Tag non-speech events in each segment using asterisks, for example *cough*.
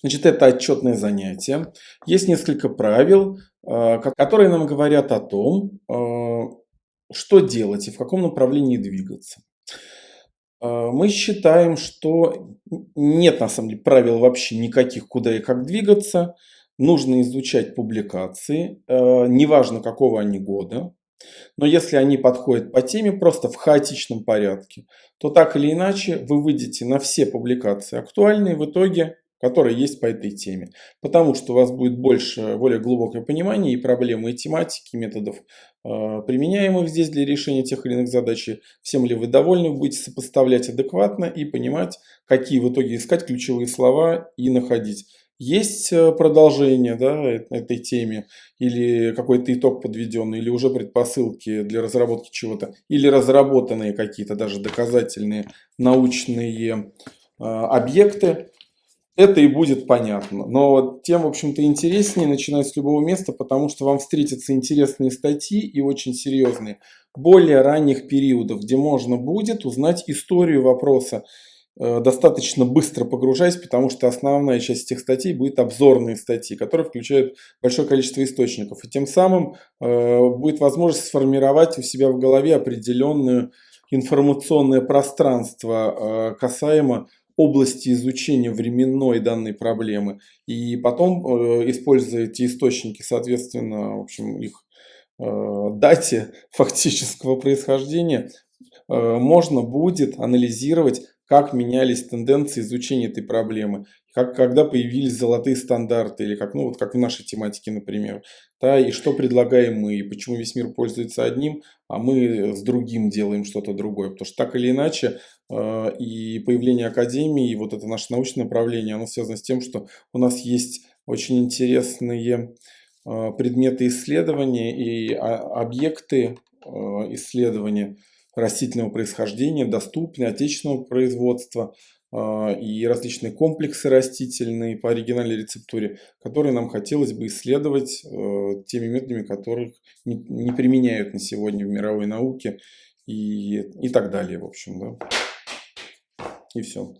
Значит, это отчетное занятие. Есть несколько правил, э, которые нам говорят о том, э, что делать и в каком направлении двигаться. Э, мы считаем, что нет на самом деле правил вообще никаких, куда и как двигаться. Нужно изучать публикации, неважно какого они года. Но если они подходят по теме просто в хаотичном порядке, то так или иначе вы выйдете на все публикации актуальные в итоге которые есть по этой теме. Потому что у вас будет больше, более глубокое понимание и проблемы, и тематики, и методов, э, применяемых здесь для решения тех или иных задач. Всем ли вы довольны, вы будете сопоставлять адекватно и понимать, какие в итоге искать ключевые слова и находить. Есть э, продолжение да, этой теме, или какой-то итог подведенный, или уже предпосылки для разработки чего-то, или разработанные какие-то даже доказательные научные объекты, это и будет понятно. Но тем, в общем-то, интереснее начинать с любого места, потому что вам встретятся интересные статьи и очень серьезные более ранних периодов, где можно будет узнать историю вопроса э, достаточно быстро погружаясь, потому что основная часть этих статей будет обзорные статьи, которые включают большое количество источников. И тем самым э, будет возможность сформировать у себя в голове определенное информационное пространство э, касаемо области изучения временной данной проблемы. И потом, э, используя эти источники, соответственно, в общем, их э, дате *laughs* фактического происхождения, э, можно будет анализировать, как менялись тенденции изучения этой проблемы как, когда появились золотые стандарты, или как, ну, вот как в нашей тематике, например, да, и что предлагаем мы, и почему весь мир пользуется одним, а мы с другим делаем что-то другое. Потому что так или иначе э, и появление Академии, и вот это наше научное направление, оно связано с тем, что у нас есть очень интересные э, предметы исследования и а, объекты э, исследования растительного происхождения, доступные, отечественного производства, и различные комплексы растительные по оригинальной рецептуре, которые нам хотелось бы исследовать э, теми методами, которых не, применяют на сегодня в мировой науке и, и так далее, в общем, да. И все.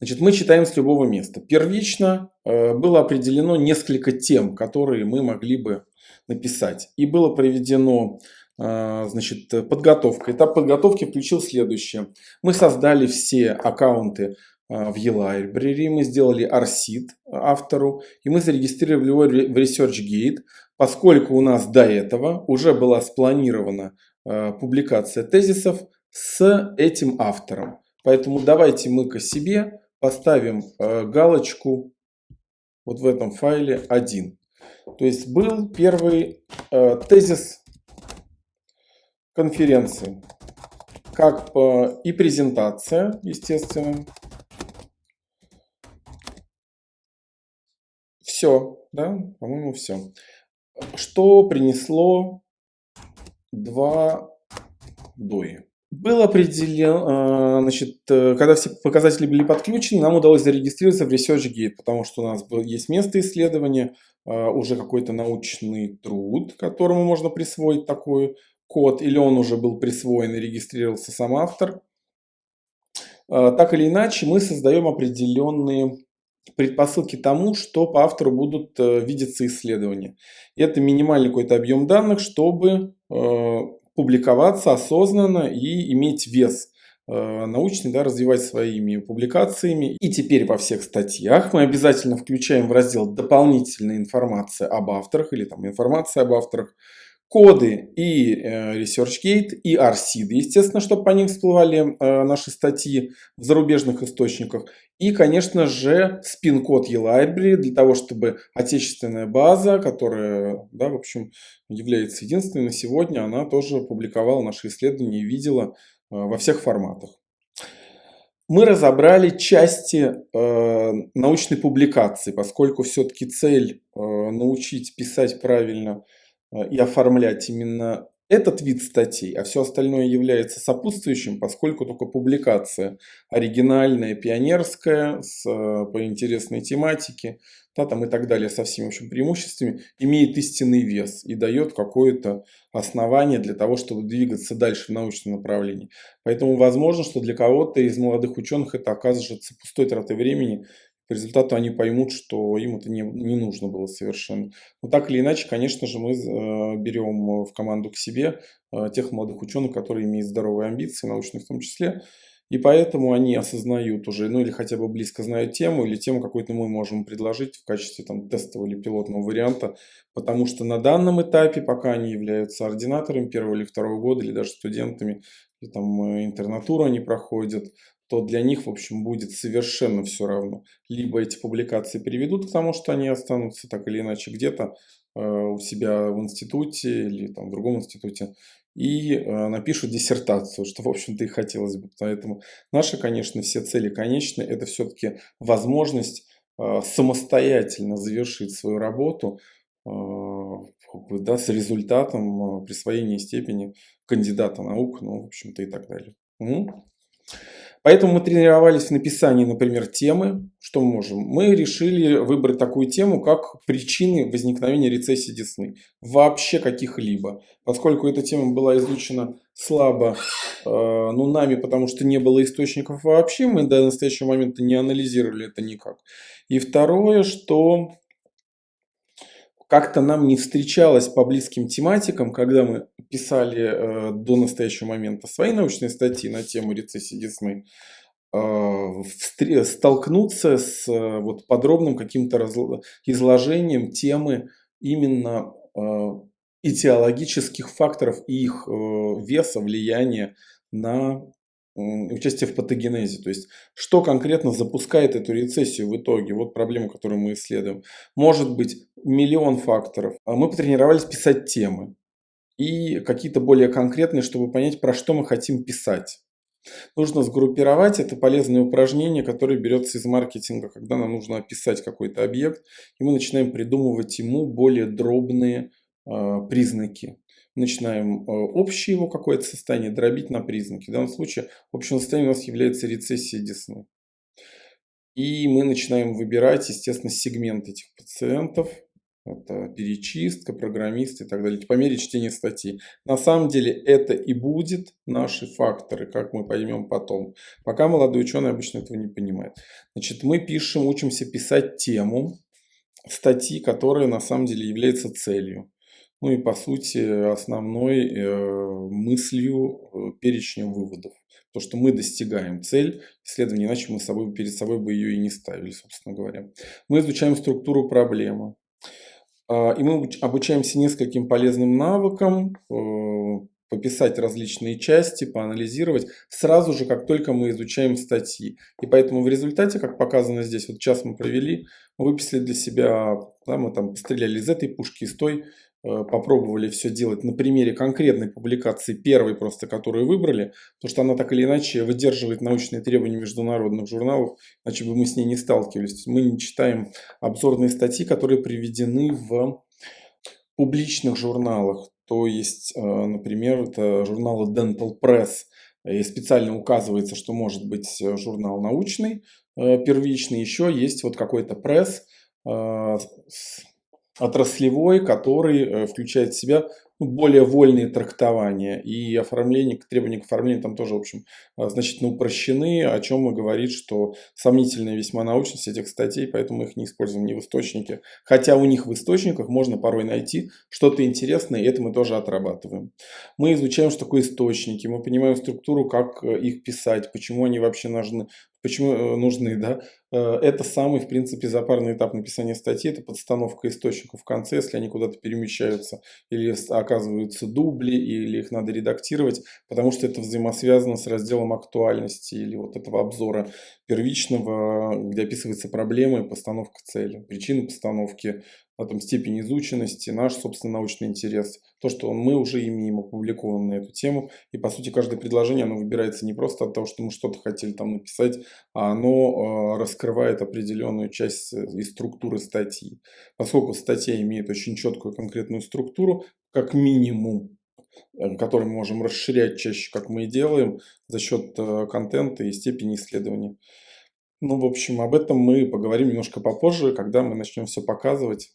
Значит, мы читаем с любого места. Первично э, было определено несколько тем, которые мы могли бы написать. И было проведено а, значит, подготовка. Этап подготовки включил следующее. Мы создали все аккаунты а, в eLibrary, мы сделали RSID автору, и мы зарегистрировали его в ResearchGate, поскольку у нас до этого уже была спланирована а, публикация тезисов с этим автором. Поэтому давайте мы к себе поставим галочку вот в этом файле 1. То есть был первый тезис конференции. Как и презентация, естественно. Все, да, по-моему, все. Что принесло два дои? Был определен, значит, когда все показатели были подключены, нам удалось зарегистрироваться в ResearchGate, потому что у нас есть место исследования, уже какой-то научный труд, которому можно присвоить такую код, или он уже был присвоен и регистрировался сам автор. А, так или иначе, мы создаем определенные предпосылки тому, что по автору будут э, видеться исследования. Это минимальный какой-то объем данных, чтобы э, публиковаться осознанно и иметь вес э, научный, да, развивать своими публикациями. И теперь во всех статьях мы обязательно включаем в раздел «Дополнительная информация об авторах» или там «Информация об авторах», коды и э, ResearchGate, и RSID, естественно, чтобы по ним всплывали э, наши статьи в зарубежных источниках. И, конечно же, спин-код eLibrary для того, чтобы отечественная база, которая, да, в общем, является единственной сегодня, она тоже публиковала наши исследования и видела э, во всех форматах. Мы разобрали части э, научной публикации, поскольку все-таки цель э, научить писать правильно – и оформлять именно этот вид статей, а все остальное является сопутствующим, поскольку только публикация оригинальная, пионерская, с, э, по интересной тематике, да, там и так далее, со всеми общими преимуществами, имеет истинный вес и дает какое-то основание для того, чтобы двигаться дальше в научном направлении. Поэтому возможно, что для кого-то из молодых ученых это окажется пустой тратой времени, по результату они поймут, что им это не, не нужно было совершенно. Но так или иначе, конечно же, мы э, берем в команду к себе э, тех молодых ученых, которые имеют здоровые амбиции, научные в том числе, и поэтому они осознают уже, ну или хотя бы близко знают тему, или тему какую-то мы можем предложить в качестве там, тестового или пилотного варианта, потому что на данном этапе, пока они являются ординаторами первого или второго года, или даже студентами, или там э, интернатуру они проходят, то для них, в общем, будет совершенно все равно. Либо эти публикации приведут к тому, что они останутся так или иначе где-то э, у себя в институте или там, в другом институте, и э, напишут диссертацию, что, в общем-то, и хотелось бы. Поэтому наши, конечно, все цели конечны. Это все-таки возможность э, самостоятельно завершить свою работу э, да, с результатом присвоения степени кандидата наук, ну, в общем-то, и так далее. Угу. Поэтому мы тренировались в написании, например, темы. Что мы можем? Мы решили выбрать такую тему, как причины возникновения рецессии десны. Вообще каких-либо. Поскольку эта тема была изучена слабо э, ну, нами, потому что не было источников вообще, мы до настоящего момента не анализировали это никак. И второе, что как-то нам не встречалось по близким тематикам, когда мы писали э, до настоящего момента свои научные статьи на тему рецессии Десны, э, столкнуться с э, вот, подробным каким-то изложением темы именно э, этиологических факторов и их э, веса, влияния на участие в патогенезе. То есть, что конкретно запускает эту рецессию в итоге. Вот проблема, которую мы исследуем. Может быть миллион факторов. А мы потренировались писать темы. И какие-то более конкретные, чтобы понять, про что мы хотим писать. Нужно сгруппировать. Это полезное упражнение, которое берется из маркетинга, когда нам нужно описать какой-то объект. И мы начинаем придумывать ему более дробные э, признаки начинаем э, общее его какое-то состояние дробить на признаки. В данном случае общее состояние у нас является рецессия десны. И мы начинаем выбирать, естественно, сегмент этих пациентов. Это перечистка, программисты и так далее, по мере чтения статьи. На самом деле это и будет наши факторы, как мы поймем потом. Пока молодой ученый обычно этого не понимает. Значит, мы пишем, учимся писать тему статьи, которая на самом деле является целью. Ну и по сути основной э, мыслью э, перечнем выводов. То, что мы достигаем цель исследования, иначе мы собой, перед собой бы ее и не ставили, собственно говоря. Мы изучаем структуру проблемы. Э, и мы обучаемся нескольким полезным навыкам, э, пописать различные части, поанализировать, сразу же, как только мы изучаем статьи. И поэтому в результате, как показано здесь, вот час мы провели, мы выписали для себя, да, мы там стреляли из этой пушки, из той, попробовали все делать на примере конкретной публикации, первой просто, которую выбрали, потому что она так или иначе выдерживает научные требования международных журналов, иначе бы мы с ней не сталкивались. Мы не читаем обзорные статьи, которые приведены в публичных журналах. То есть, э, например, это журналы Dental Press, и специально указывается, что может быть журнал научный, э, первичный, еще есть вот какой-то пресс отраслевой, который э, включает в себя ну, более вольные трактования и оформление, требования к оформлению там тоже, в общем, э, значительно упрощены, о чем мы говорит, что сомнительная весьма научность этих статей, поэтому мы их не используем ни в источнике. Хотя у них в источниках можно порой найти что-то интересное, и это мы тоже отрабатываем. Мы изучаем, что такое источники, мы понимаем структуру, как э, их писать, почему они вообще нужны, почему э, нужны, да. Э, это самый, в принципе, запарный этап написания статьи, это подстановка источников в конце, если они куда-то перемещаются или оказываются дубли, или их надо редактировать, потому что это взаимосвязано с разделом актуальности или вот этого обзора первичного, где описывается проблема и постановка цели, причины постановки, на том степень изученности, наш, собственно, научный интерес, то, что мы уже имеем опубликовано на эту тему. И, по сути, каждое предложение, оно выбирается не просто от того, что мы что-то хотели там написать, а оно э, раскрывает определенную часть э, из структуры статьи. Поскольку статья имеет очень четкую конкретную структуру, как минимум, э, который мы можем расширять чаще, как мы и делаем, за счет контента и степени исследования. Ну, в общем, об этом мы поговорим немножко попозже, когда мы начнем все показывать.